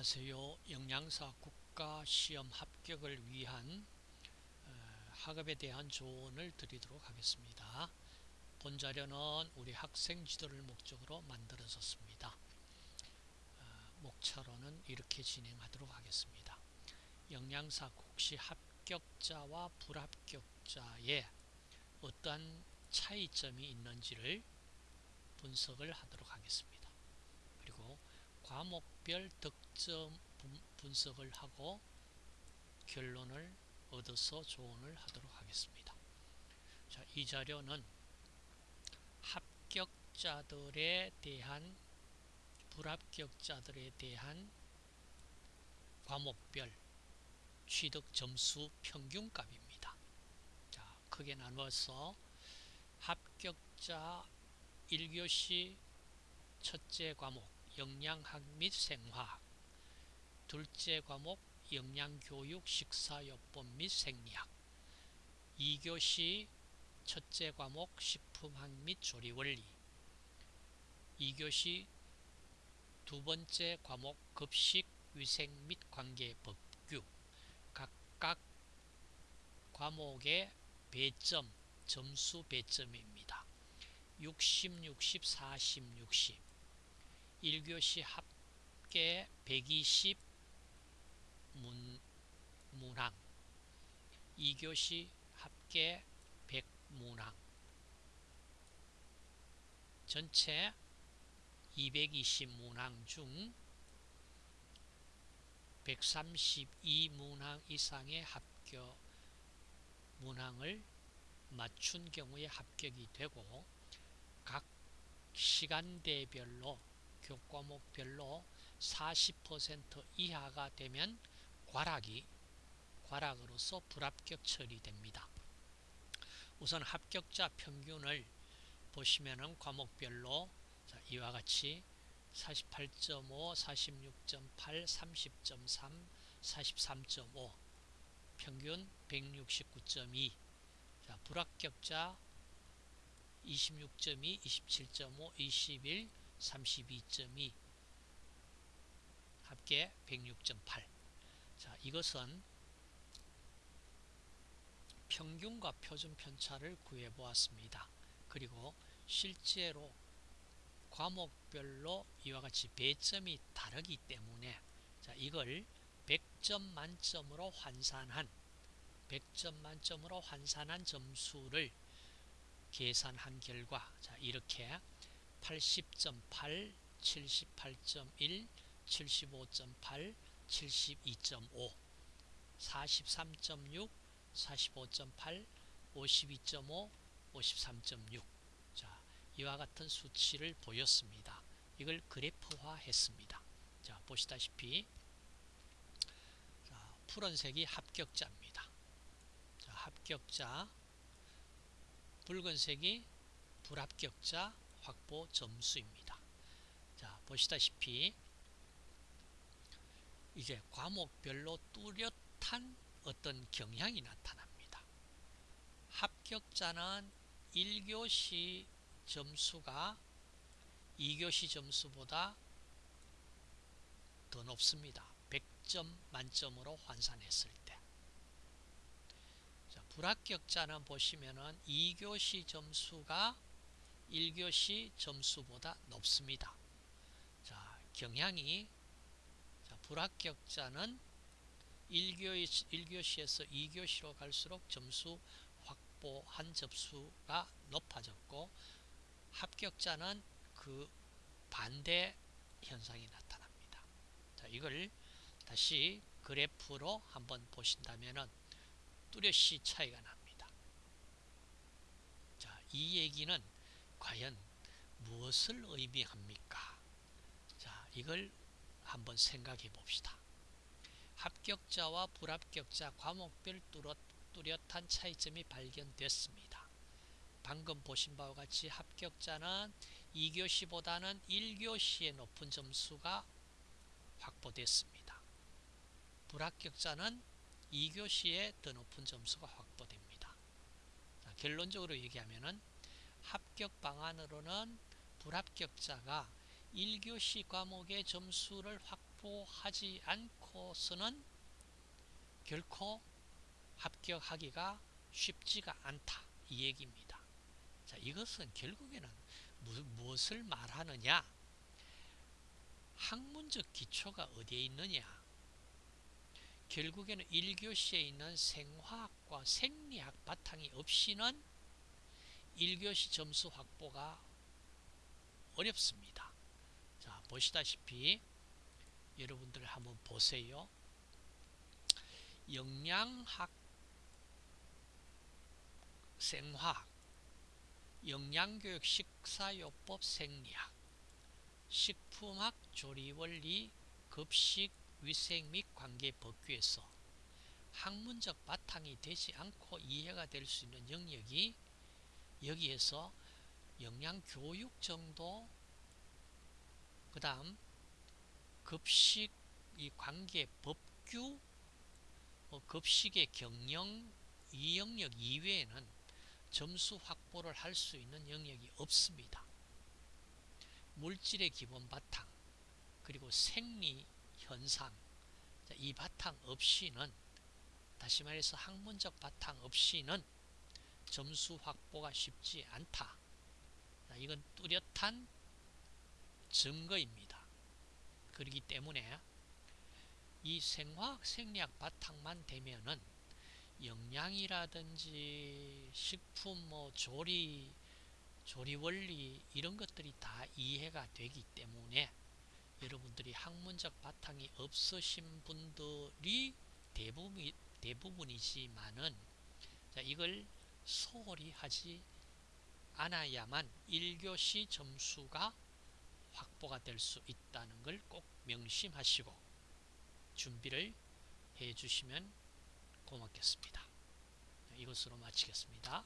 안녕하세요. 영양사 국가시험 합격을 위한 어, 학업에 대한 조언을 드리도록 하겠습니다. 본 자료는 우리 학생 지도를 목적으로 만들어졌습니다. 어, 목차로는 이렇게 진행하도록 하겠습니다. 영양사 국시 합격자와 불합격자의 어떠한 차이점이 있는지를 분석을 하도록 하겠습니다. 그리고 과목별 득점 분석을 하고 결론을 얻어서 조언을 하도록 하겠습니다. 자, 이 자료는 합격자들에 대한 불합격자들에 대한 과목별 취득 점수 평균값입니다. 자, 크게 나누어서 합격자 1교시 첫째 과목 영양학 및 생화학 둘째 과목 영양교육 식사요법 및 생리학 2교시 첫째 과목 식품학 및 조리원리 2교시 두 번째 과목 급식 위생 및 관계법규 각각 과목의 배점 점수 배점입니다. 60, 60, 40, 60 1교시 합계 120 문, 문항. 2교시 합계 100 문항. 전체 220 문항 중 132 문항 이상의 합격 문항을 맞춘 경우에 합격이 되고 각 시간대별로 교과목별로 40% 이하가 되면 과락이 과락으로서 불합격 처리됩니다. 우선 합격자 평균을 보시면은 과목별로 이와 같이 48.5, 46.8, 30.3, 43.5 평균 169.2 자, 불합격자 26.2, 27.5, 21, 32.2 합계 106.8 자, 이것은 평균과 표준 편차를 구해 보았습니다. 그리고 실제로 과목별로 이와 같이 배점이 다르기 때문에 자, 이걸 100점 만점으로 환산한 100점 만점으로 환산한 점수를 계산한 결과 자, 이렇게 80.8, 78.1, 75.8, 72.5, 43.6, 45.8, 52.5, 53.6 자, 이와 같은 수치를 보였습니다. 이걸 그래프화 했습니다. 자, 보시다시피 자, 푸른색이 합격자입니다. 자, 합격자 붉은색이 불합격자 확보 점수입니다. 자, 보시다시피 이제 과목별로 뚜렷한 어떤 경향이 나타납니다. 합격자는 1교시 점수가 2교시 점수보다 더 높습니다. 100점 만점으로 환산했을 때. 자, 불합격자는 보시면은 2교시 점수가 1교시 점수보다 높습니다. 자, 경향이 자, 불합격자는 1교시, 1교시에서 2교시로 갈수록 점수 확보한 접수가 높아졌고 합격자는 그 반대 현상이 나타납니다. 자, 이걸 다시 그래프로 한번 보신다면 뚜렷이 차이가 납니다. 자, 이 얘기는 과연 무엇을 의미합니까? 자, 이걸 한번 생각해 봅시다. 합격자와 불합격자 과목별 뚜렷한 차이점이 발견됐습니다. 방금 보신 바와 같이 합격자는 2교시보다는 1교시의 높은 점수가 확보됐습니다. 불합격자는 2교시에 더 높은 점수가 확보됩니다. 자, 결론적으로 얘기하면 합격 방안으로는 불합격자가 1교시 과목의 점수를 확 확보하지 않고서는 결코 합격하기가 쉽지가 않다. 이 얘기입니다. 자 이것은 결국에는 무엇을 말하느냐? 학문적 기초가 어디에 있느냐? 결국에는 1교시에 있는 생화학과 생리학 바탕이 없이는 1교시 점수 확보가 어렵습니다. 자 보시다시피 여러분들 한번 보세요. 영양학 생화학 영양교육 식사요법 생리학 식품학 조리원리 급식 위생 및 관계 법규에서 학문적 바탕이 되지 않고 이해가 될 수 있는 영역이 여기에서 영양교육 정도 그 다음 급식 이 관계 법규 뭐 급식의 경영 이 영역 이외에는 점수 확보를 할 수 있는 영역이 없습니다. 물질의 기본 바탕 그리고 생리 현상 이 바탕 없이는 다시 말해서 학문적 바탕 없이는 점수 확보가 쉽지 않다. 이건 뚜렷한 증거입니다. 그렇기 때문에 이 생화학 생리학 바탕만 되면은 영양이라든지 식품 뭐 조리 조리 원리 이런 것들이 다 이해가 되기 때문에 여러분들이 학문적 바탕이 없으신 분들이 대부분, 대부분이지만은 자, 이걸 소홀히 하지 않아야만 1교시 점수가 확보가 될 수 있다는 걸 꼭 명심하시고 준비를 해 주시면 고맙겠습니다. 이것으로 마치겠습니다.